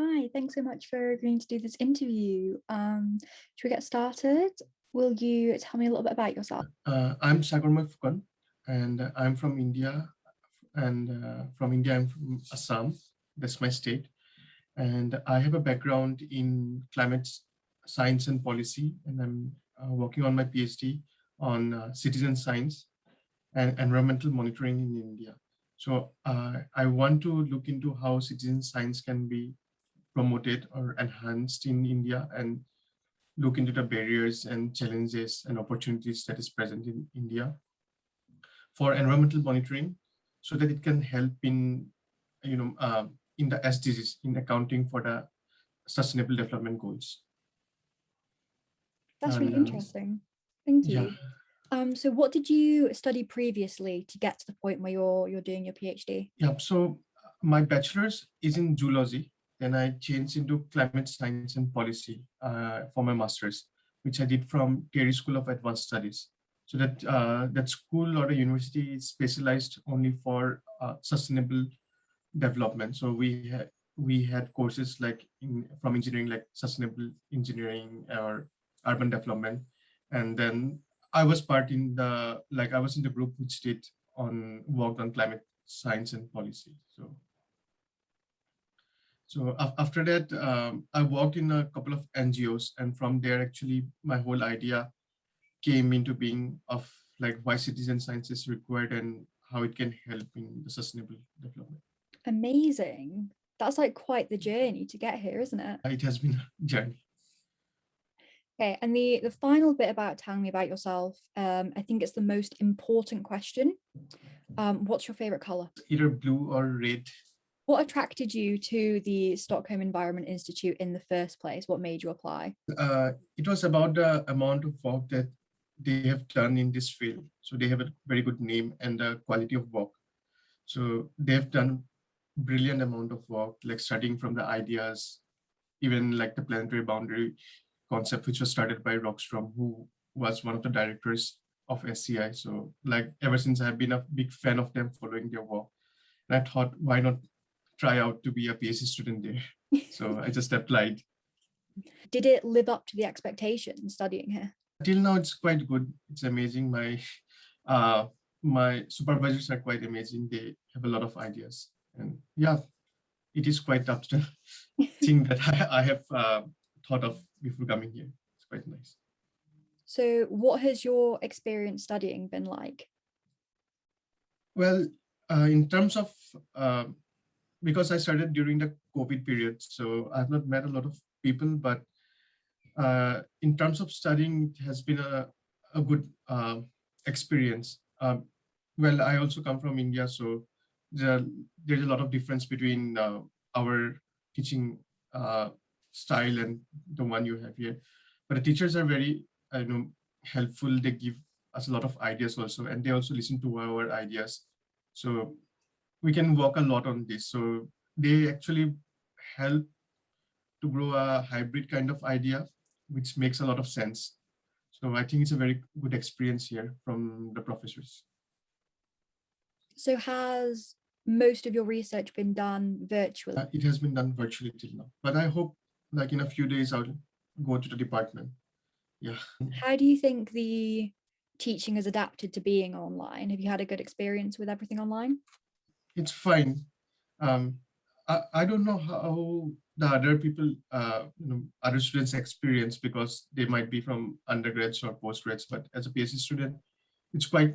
Hi, thanks so much for agreeing to do this interview. Um, should we get started? Will you tell me a little bit about yourself? Uh, I'm Sagormay Phukan, and I'm from India. And uh, from India, I'm from Assam. That's my state. And I have a background in climate science and policy, and I'm uh, working on my PhD on uh, citizen science and environmental monitoring in India. So uh, I want to look into how citizen science can be promoted or enhanced in India and look into the barriers and challenges and opportunities that is present in India for environmental monitoring so that it can help in, you know, uh, in the SDGs, in accounting for the sustainable development goals. That's really and, interesting. Thank you. Yeah. Um, so what did you study previously to get to the point where you're you're doing your PhD? Yeah, so my bachelor's is in zoology then I changed into climate science and policy uh, for my master's, which I did from TERI School of Advanced Studies. So that uh, that school or a university is specialized only for uh, sustainable development. So we had we had courses like in, from engineering, like sustainable engineering or urban development, and then I was part in the like I was in the group which did on worked on climate science and policy. So so after that, um, I worked in a couple of NGOs and from there, actually, my whole idea came into being of like why citizen science is required and how it can help in the sustainable development. Amazing. That's like quite the journey to get here, isn't it? It has been a journey. Okay, and the, the final bit about telling me about yourself, um, I think it's the most important question. Um, what's your favorite color? Either blue or red. What attracted you to the Stockholm Environment Institute in the first place? What made you apply? Uh, it was about the amount of work that they have done in this field. So they have a very good name and the quality of work. So they have done brilliant amount of work, like starting from the ideas, even like the planetary boundary concept, which was started by Rockström, who was one of the directors of SEI. So like ever since I've been a big fan of them following their work. And I thought, why not try out to be a PhD student there. So I just applied. Did it live up to the expectation studying here? Till now, it's quite good. It's amazing. My uh, my supervisors are quite amazing. They have a lot of ideas. And yeah, it is quite up to the thing that I, I have uh, thought of before coming here. It's quite nice. So what has your experience studying been like? Well, uh, in terms of uh, because I started during the COVID period, so I've not met a lot of people, but uh, in terms of studying, has been a, a good uh, experience. Um, well, I also come from India, so there, there's a lot of difference between uh, our teaching uh, style and the one you have here. But the teachers are very, you know, helpful. They give us a lot of ideas also, and they also listen to our ideas. So we can work a lot on this. So they actually help to grow a hybrid kind of idea, which makes a lot of sense. So I think it's a very good experience here from the professors. So has most of your research been done virtually? Uh, it has been done virtually till now, but I hope like in a few days I'll go to the department. Yeah. How do you think the teaching has adapted to being online? Have you had a good experience with everything online? It's fine. Um, I, I don't know how the other people, uh, you know, other students experience because they might be from undergrads or postgrads, but as a PhD student, it's quite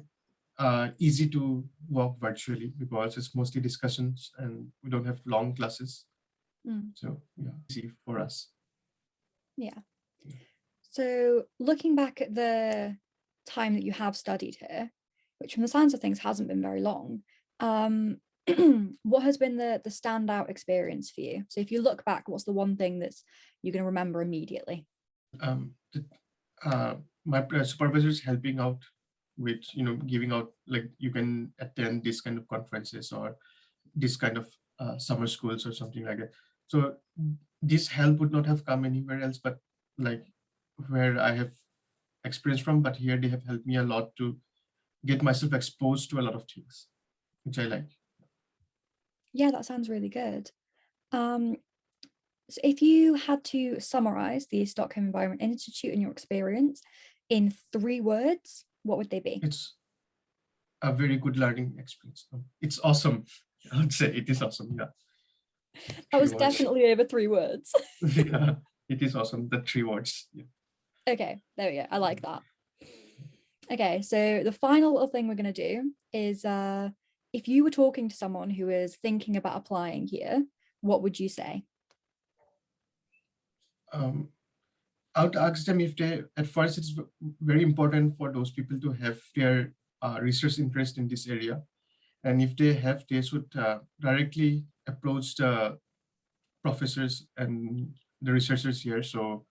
uh, easy to work virtually because it's mostly discussions and we don't have long classes. Mm. So yeah, easy for us. Yeah. So looking back at the time that you have studied here, which from the sounds of things hasn't been very long, um, what has been the the standout experience for you? So if you look back, what's the one thing that's you're going to remember immediately? Um, uh, my supervisor is helping out with you know giving out like you can attend this kind of conferences or this kind of uh, summer schools or something like that. So this help would not have come anywhere else, but like where I have experience from, but here they have helped me a lot to get myself exposed to a lot of things, which I like. Yeah, that sounds really good. Um, So if you had to summarize the Stockholm Environment Institute and your experience in three words, what would they be? It's a very good learning experience. It's awesome. I would say it is awesome. Yeah. That was Three words. definitely over three words. yeah. It is awesome. The three words. Yeah. Okay, there we go. I like that. Okay, so the final little thing we're going to do is uh, if you were talking to someone who is thinking about applying here, what would you say? um, I would ask them if they, at first, it's very important for those people to have their uh, research interest in this area. And if they have, they should uh, directly approach the professors and the researchers here. So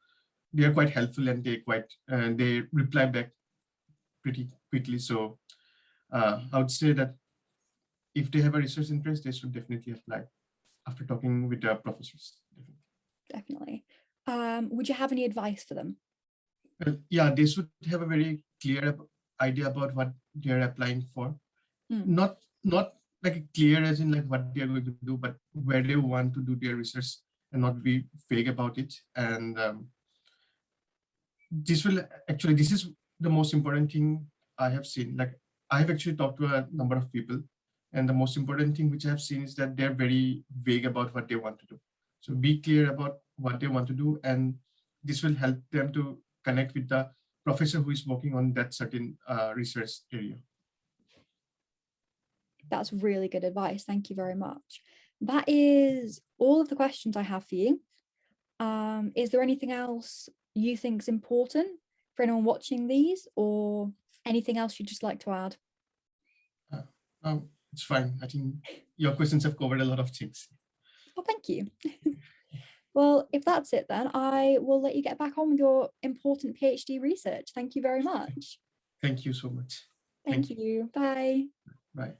they are quite helpful and they quite, and they reply back pretty quickly. So uh, I would say that if they have a research interest, they should definitely apply after talking with their professors. Definitely. Um, would you have any advice for them? Well, yeah, they should have a very clear idea about what they're applying for. Mm. Not not like clear as in like what they're going to do, but where they want to do their research and not be vague about it. And um, this will actually this is the most important thing I have seen. Like I have actually talked to a number of people, and the most important thing which I have seen is that they're very vague about what they want to do. So be clear about what they want to do, and this will help them to connect with the professor who is working on that certain uh, research area. That's really good advice. Thank you very much. That is all of the questions I have for you. Um, is there anything else you think is important for anyone watching these or anything else you'd just like to add? Um, it's fine. I think your questions have covered a lot of things. Oh, thank you. well, if that's it, then I will let you get back on with your important PhD research. Thank you very much. Thank you so much. Thank, Thank you. Bye. Bye.